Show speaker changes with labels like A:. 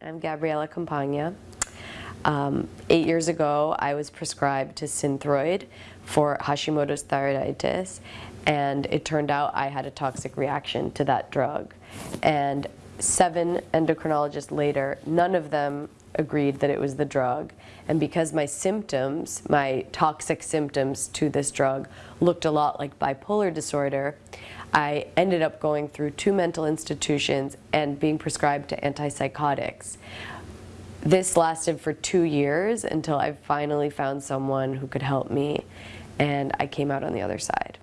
A: I'm Gabriela Campagna. Um, eight years ago, I was prescribed to Synthroid for Hashimoto's thyroiditis, and it turned out I had a toxic reaction to that drug. And seven endocrinologists later, none of them agreed that it was the drug. And because my symptoms, my toxic symptoms to this drug, looked a lot like bipolar disorder, I ended up going through two mental institutions and being prescribed to antipsychotics. This lasted for two years until I finally found someone who could help me and I came out on the other side.